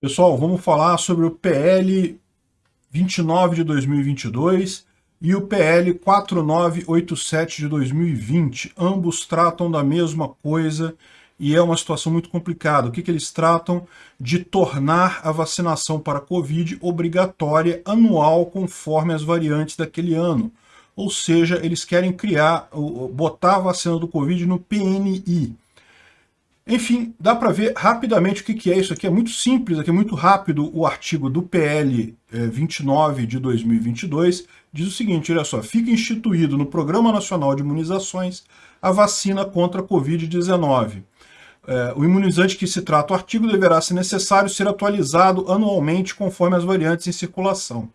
Pessoal, vamos falar sobre o PL 29 de 2022 e o PL 4987 de 2020. Ambos tratam da mesma coisa e é uma situação muito complicada. O que, que eles tratam? De tornar a vacinação para a Covid obrigatória anual conforme as variantes daquele ano. Ou seja, eles querem criar, botar a vacina do Covid no PNI. Enfim, dá para ver rapidamente o que, que é isso aqui. É muito simples, aqui é muito rápido o artigo do PL 29 de 2022. Diz o seguinte, olha só, fica instituído no Programa Nacional de Imunizações a vacina contra a Covid-19. É, o imunizante que se trata o artigo deverá, se necessário, ser atualizado anualmente conforme as variantes em circulação.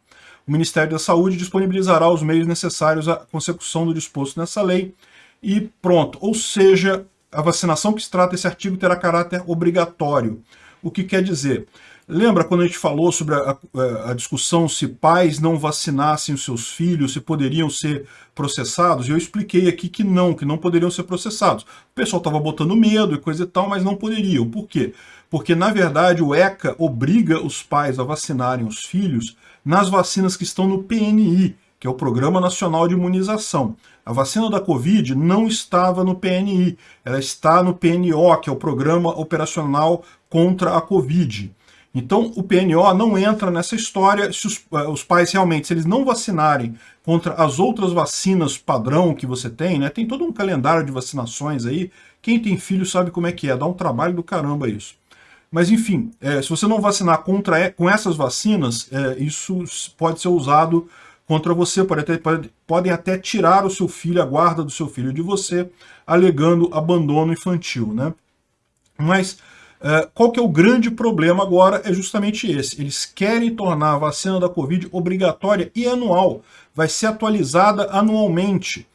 O Ministério da Saúde disponibilizará os meios necessários à consecução do disposto nessa lei e pronto. Ou seja, a vacinação que se trata esse artigo terá caráter obrigatório. O que quer dizer? Lembra quando a gente falou sobre a, a, a, discussão se pais não vacinassem os seus filhos, se poderiam ser processados? Eu expliquei aqui que não, que não poderiam ser processados. O pessoal estava botando medo e coisa e tal, mas não poderiam. Por quê? Porque, na verdade, o ECA obriga os pais a vacinarem os filhos nas vacinas que estão no PNI, que é o Programa Nacional de Imunização. A vacina da Covid não estava no PNI, ela está no PNO, que é o Programa Operacional contra a Covid. Então, o PNO não entra nessa história se os, eh, os, pais realmente, se eles não vacinarem contra as outras vacinas padrão que você tem, né? Tem todo um calendário de vacinações aí. Quem tem filho sabe como é que é, dá um trabalho do caramba isso. Mas, enfim, é, se você não vacinar contra, com essas vacinas, é, isso pode ser usado contra você, pode até, pode, podem até tirar o seu filho, a guarda do seu filho de você, alegando abandono infantil. Né? Mas uh, qual que é o grande problema agora? É justamente esse. Eles querem tornar a vacina da Covid obrigatória e anual. Vai ser atualizada anualmente.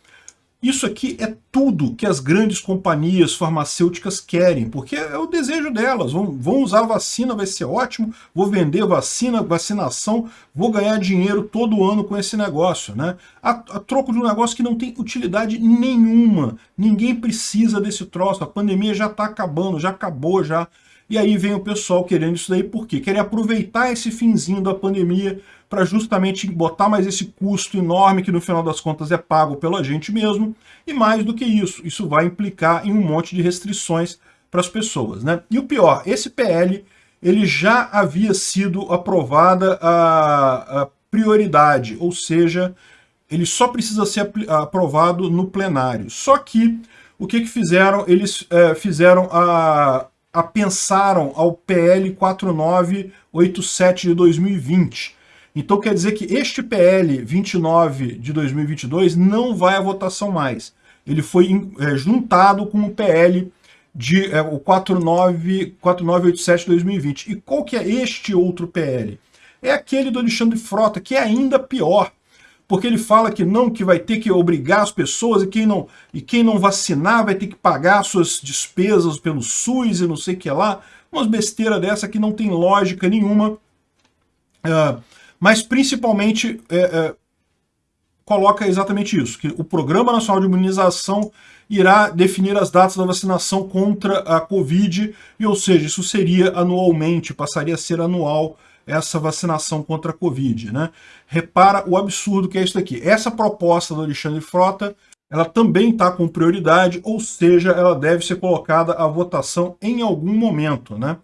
Isso aqui é tudo que as grandes companhias farmacêuticas querem, porque é o desejo delas. Vão, vão usar vacina, vai ser ótimo, vou vender vacina, vacinação, vou ganhar dinheiro todo ano com esse negócio. Né? A, a troco de um negócio que não tem utilidade nenhuma. Ninguém precisa desse troço, a pandemia já está acabando, já acabou já. E aí vem o pessoal querendo isso daí, por quê? Querem aproveitar esse finzinho da pandemia para justamente botar mais esse custo enorme que no final das contas é pago pela gente mesmo, e mais do que isso, isso vai implicar em um monte de restrições para as pessoas. Né? E o pior, esse PL ele já havia sido aprovada a, a prioridade, ou seja, ele só precisa ser aprovado no plenário. Só que o que, que fizeram? Eles é, fizeram a, a pensaram ao PL 4987 de 2020, então quer dizer que este PL 29 de 2022 não vai à votação mais. Ele foi é, juntado com o PL de é, o 49, 4987 de 2020. E qual que é este outro PL? É aquele do Alexandre Frota, que é ainda pior, porque ele fala que não, que vai ter que obrigar as pessoas e quem não, e quem não vacinar vai ter que pagar suas despesas pelo SUS e não sei o que lá. Umas besteiras dessa que não tem lógica nenhuma. Uh, mas principalmente é, é, coloca exatamente isso, que o Programa Nacional de Imunização irá definir as datas da vacinação contra a Covid, e ou seja, isso seria anualmente, passaria a ser anual essa vacinação contra a Covid. Né? Repara o absurdo que é isso aqui. Essa proposta do Alexandre Frota, ela também está com prioridade, ou seja, ela deve ser colocada à votação em algum momento. Né?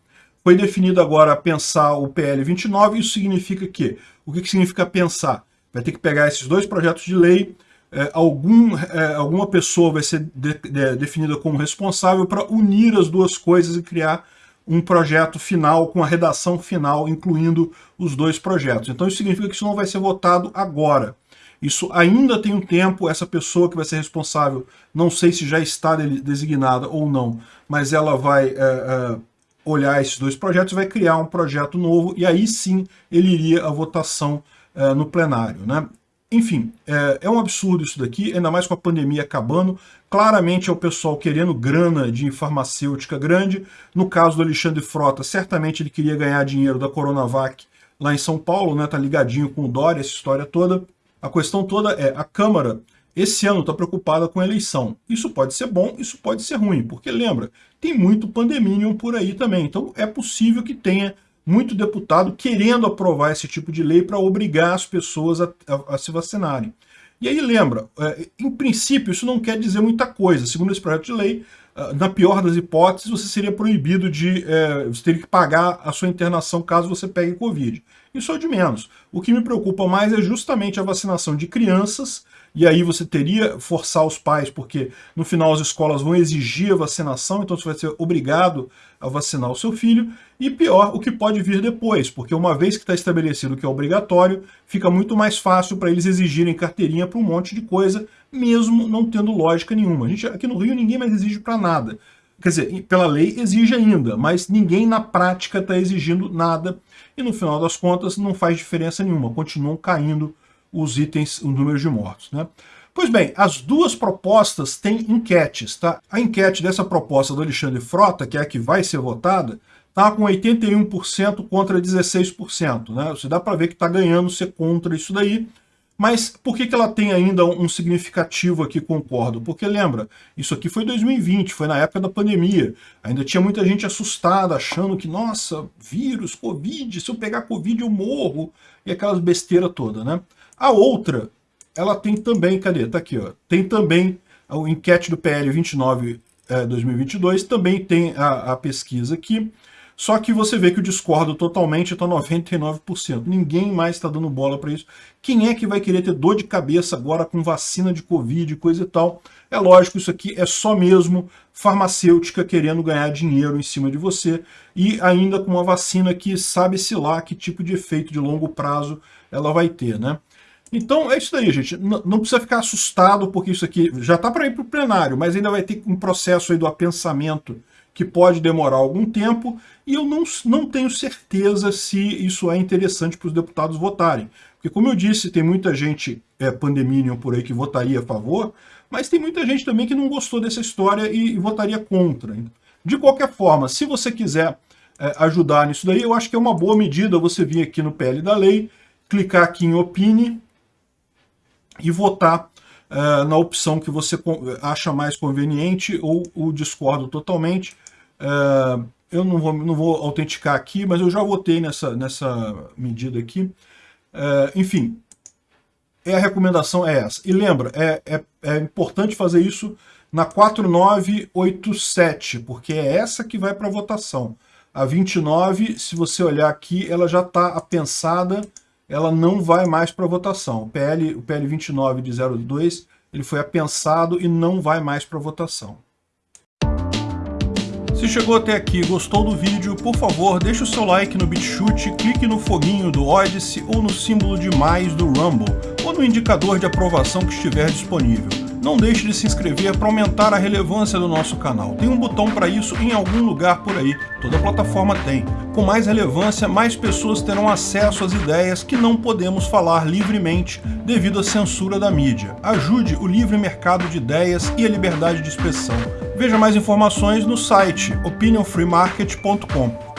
Foi definido agora pensar o PL 29, isso significa que, o que, que significa pensar? Vai ter que pegar esses dois projetos de lei, é, algum, é, alguma pessoa vai ser de, de, definida como responsável para unir as duas coisas e criar um projeto final com a redação final, incluindo os dois projetos. Então isso significa que isso não vai ser votado agora. Isso ainda tem um tempo, essa pessoa que vai ser responsável, não sei se já está designada ou não, mas ela vai... É, é olhar esses dois projetos, vai criar um projeto novo e aí sim ele iria à votação é, no plenário. Né? Enfim, é, é, um absurdo isso daqui, ainda mais com a pandemia acabando. Claramente é o pessoal querendo grana de farmacêutica grande. No caso do Alexandre Frota, certamente ele queria ganhar dinheiro da Coronavac lá em São Paulo, né? tá ligadinho com o Dória, essa história toda. A questão toda é, a Câmara esse ano está preocupada com a eleição. Isso pode ser bom, isso pode ser ruim, porque lembra, tem muito pandeminium por aí também. Então é possível que tenha muito deputado querendo aprovar esse tipo de lei para obrigar as pessoas a, a, a se vacinarem. E aí lembra, é, em princípio isso não quer dizer muita coisa. Segundo esse projeto de lei, ah, na pior das hipóteses, você seria proibido de... É, você teria que pagar a sua internação caso você pegue Covid. Isso é de menos. O que me preocupa mais é justamente a vacinação de crianças e aí você teria forçar os pais, porque no final as escolas vão exigir a vacinação, então você vai ser obrigado a vacinar o seu filho, e pior, o que pode vir depois, porque uma vez que está estabelecido que é obrigatório, fica muito mais fácil para eles exigirem carteirinha para um monte de coisa, mesmo não tendo lógica nenhuma. A gente, aqui no Rio ninguém mais exige para nada. Quer dizer, pela lei exige ainda, mas ninguém na prática está exigindo nada, e no final das contas não faz diferença nenhuma, continuam caindo os itens, o número de mortos. Né? Pois bem, as duas propostas têm enquetes. Tá? A enquete dessa proposta do Alexandre Frota, que é a que vai ser votada, está com 81% contra 16%. Né? Você dá para ver que está ganhando ser contra isso daí. Mas por que, que ela tem ainda um significativo aqui, concordo? Porque lembra, isso aqui foi 2020, foi na época da pandemia. Ainda tinha muita gente assustada, achando que, nossa, vírus, Covid, se eu pegar Covid eu morro. E aquelas besteiras todas, né? A outra, ela tem também, cadê? Tá aqui, ó. Tem também a enquete do PL 29 é, 2022, também tem a, a, pesquisa aqui. Só que você vê que o discordo totalmente está 99%. Ninguém mais está dando bola para isso. Quem é que vai querer ter dor de cabeça agora com vacina de Covid e coisa e tal? É lógico, isso aqui é só mesmo farmacêutica querendo ganhar dinheiro em cima de você e ainda com uma vacina que sabe-se lá que tipo de efeito de longo prazo ela vai ter, né? Então é isso daí, gente. N não precisa ficar assustado, porque isso aqui já está para ir para o plenário, mas ainda vai ter um processo aí do apensamento que pode demorar algum tempo, e eu não, não tenho certeza se isso é interessante para os deputados votarem. Porque, como eu disse, tem muita gente é, por aí que votaria a favor, mas tem muita gente também que não gostou dessa história e, e votaria contra. De qualquer forma, se você quiser é, ajudar nisso daí, eu acho que é uma boa medida você vir aqui no PL da lei, clicar aqui em Opine, e votar uh, na opção que você acha mais conveniente ou discordo totalmente. Uh, eu não vou, não vou autenticar aqui, mas eu já votei nessa, nessa medida aqui. Uh, enfim, é a recomendação é essa. E lembra, é, é, é importante fazer isso na 4987, porque é essa que vai para votação. A 29, se você olhar aqui, ela já está apensada ela não vai mais para votação. O PL, o PL 29 de 02, ele foi apensado e não vai mais para votação. Se chegou até aqui e gostou do vídeo, por favor, deixe o seu like no BitChute, clique no foguinho do Odyssey ou no símbolo de mais do Rumble, ou no indicador de aprovação que estiver disponível. Não deixe de se inscrever para aumentar a relevância do nosso canal. Tem um botão para isso em algum lugar por aí, toda plataforma tem. Com mais relevância, mais pessoas terão acesso às ideias que não podemos falar livremente devido à censura da mídia. Ajude o livre mercado de ideias e a liberdade de expressão. Veja mais informações no site opinionfreemarket.com.